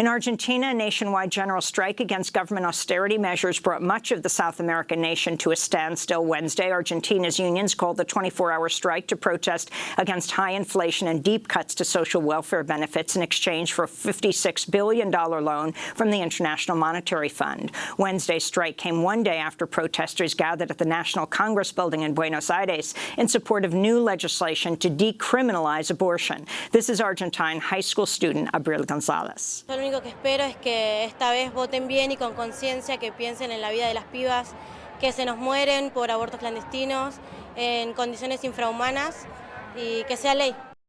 In Argentina, a nationwide general strike against government austerity measures brought much of the South American nation to a standstill Wednesday. Argentina's unions called the 24-hour strike to protest against high inflation and deep cuts to social welfare benefits in exchange for a $56 billion loan from the International Monetary Fund. Wednesday's strike came one day after protesters gathered at the National Congress building in Buenos Aires in support of new legislation to decriminalize abortion. This is Argentine high school student Abril Gonzalez. Único que espero es que esta vez voten bien y con conciencia, que piensen en la vida de las pibas que se nos mueren por abortos clandestinos en condiciones infrahumanas y que sea ley.